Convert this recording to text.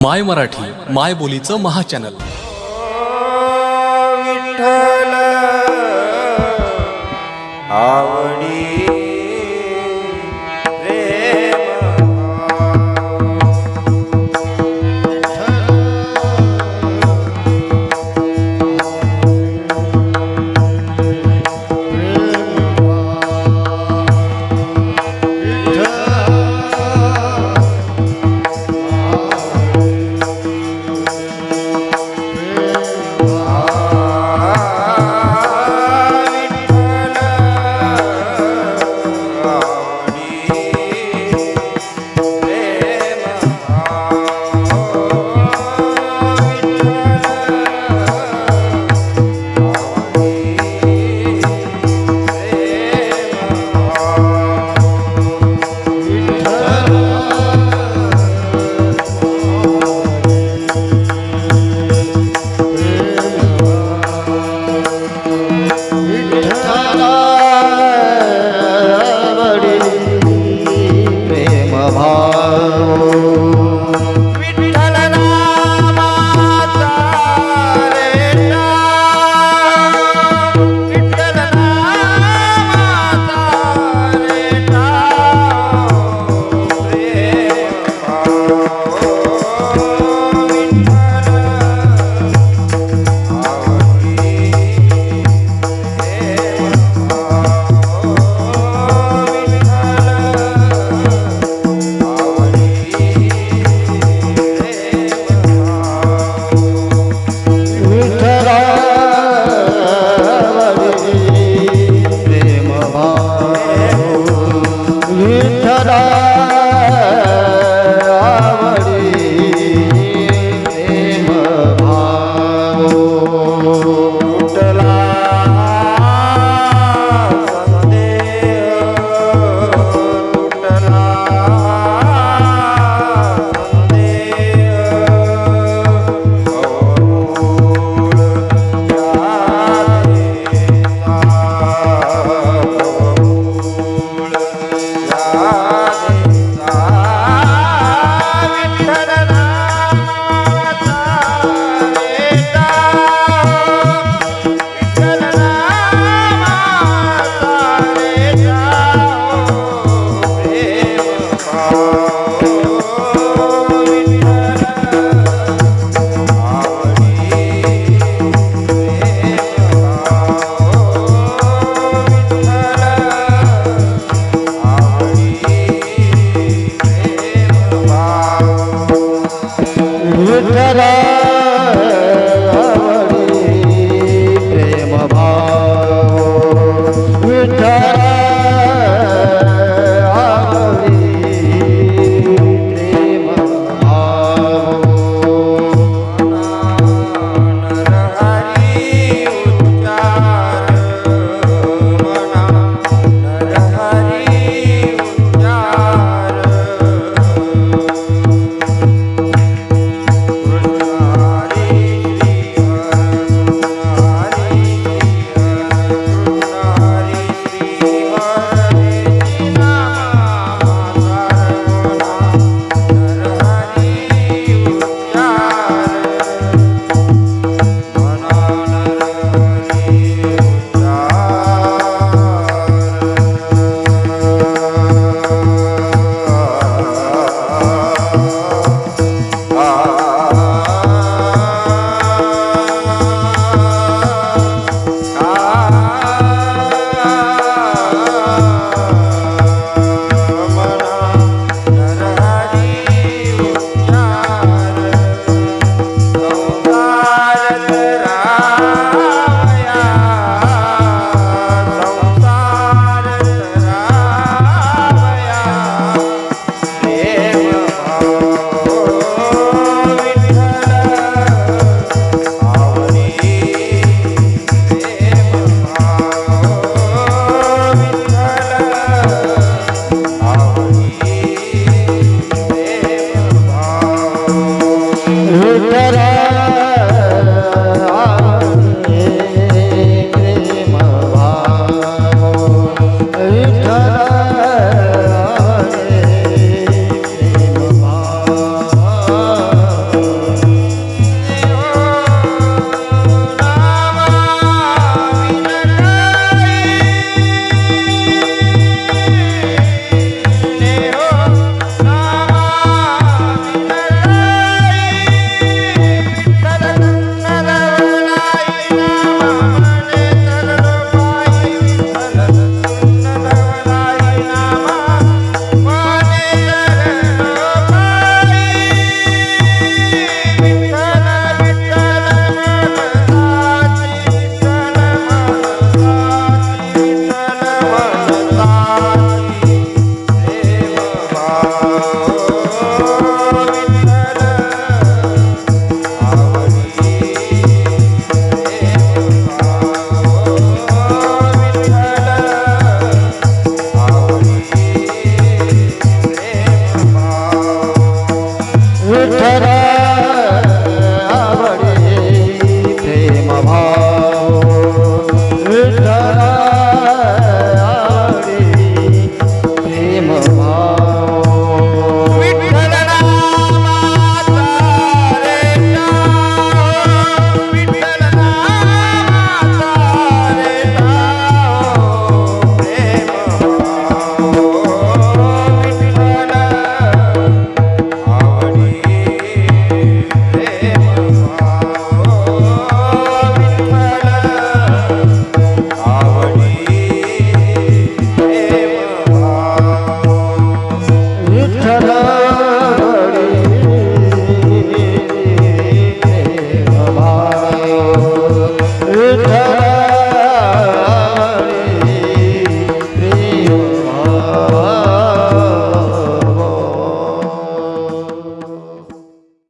माय मराठी माय बोलीचं महाचॅनल. विठ्ठल आवडी